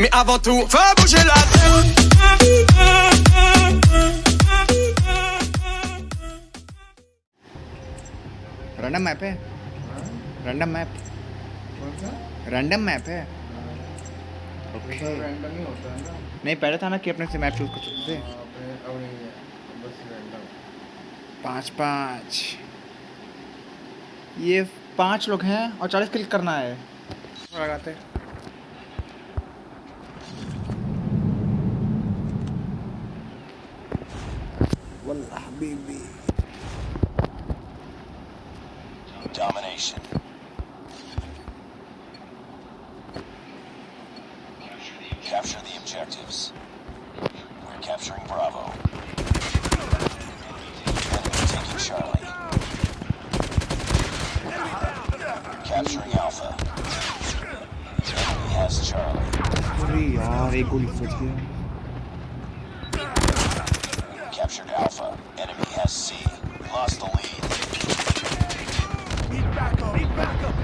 Mais avant tout, fais bouger la tête. Random map है। Random map कौन सा random map है नहीं पहले था ना कि अपने से मैप चूज़ कर सकते थे अपने अब नहीं बस रैंडम पाँच पाँच ये पाँच लोग हैं और चालीस क्लिक करना है। लगाते वल्लाह बीबी Domination. Capture the objectives. We're capturing Bravo. Enemy taking Charlie. Capturing Alpha. Enemy has Charlie. अरे यार एक गोली बच गया Captured Alpha. Enemy has C. Lost the lead.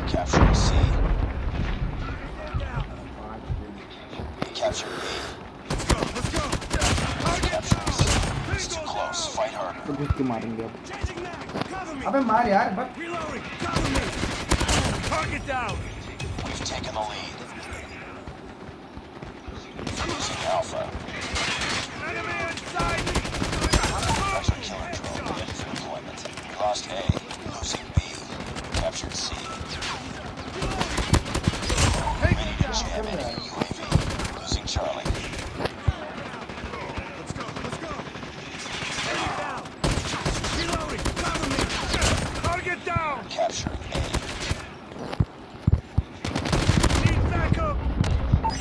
Capturing C. Captured B. Capturing C. It's too close. Fight harder. तो घुस के मारेंगे अब अबे मार यार बस We've taken the lead. Losing Alpha. Pressure lost A. Losing B. Captured C. Ready to jam enemy UAV. Losing Charlie. Capturing A.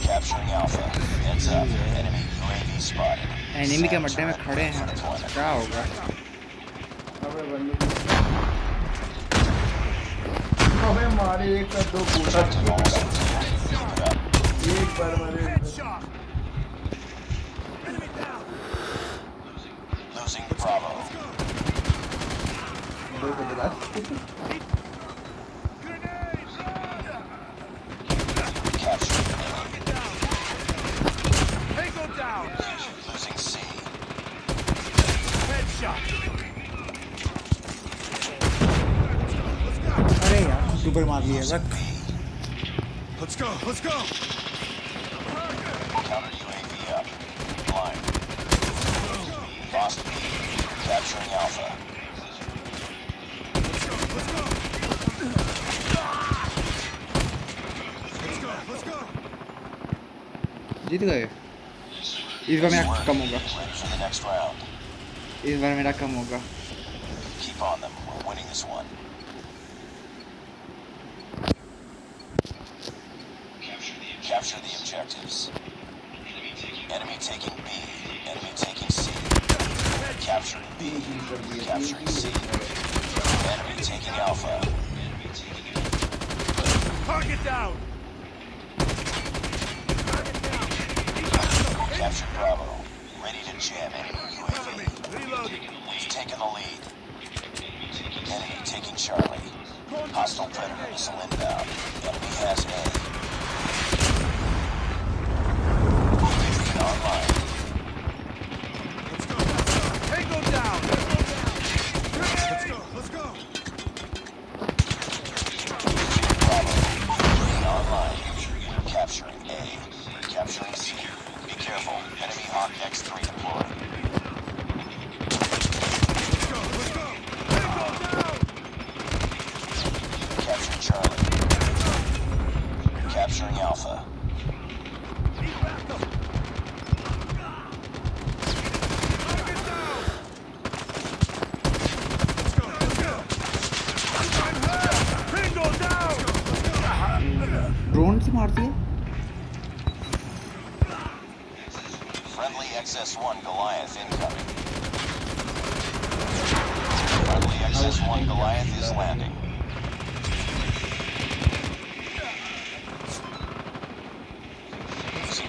Capturing Alpha. Heads up. Enemy UAV spotted. Enemy के मड्डे में खड़े हैं Deployment. क्या होगा अबे मारे एक का दो बूटा Keep एक बार मारे Losing Bravo. यार सुपर मार लिया रख Let's go, let's go. Counter UAV up. Blind. Lost B. Capturing Alpha. जीत गए इस बार मेरा कम होगा Ready for the next round. इस बार मेरा कम होगा Keep on them. We're winning this one. Capture the objectives. Enemy taking B. Enemy taking C. Capturing B. Capturing C. Enemy taking Alpha. Target down. Captured Bravo. Ready to jam enemy UAV. Reloading. We've taken the lead. Enemy taking Charlie. Hostile Predator missile inbound. Enemy has A. Online. Tango down. Let's go, let's go. Bravo. Online. Capturing A. Capturing C. Be careful. Enemy Hawk X3 deployed. Capturing Charlie. Capturing Alpha. Tango down. Drone से मारती है Friendly XS-1 Goliath incoming. Friendly XS-1 Goliath is landing.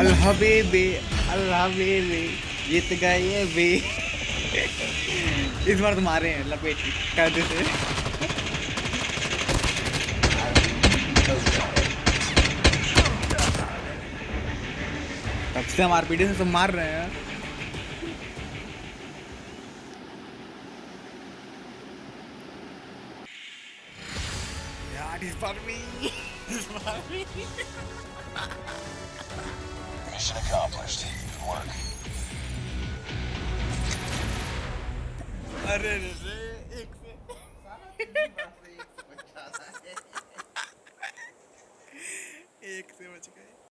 B. अल्लाह बेबे अल्लाह जीत गए बे। इस बार तो मारे हैं, लपेट कायदे से तब से हम आरपीडी से सब मार रहे हैं। यार, इस बार भी, इस बार भी। Mission accomplished. Good work. अरे रे रे एक से एक से बच गए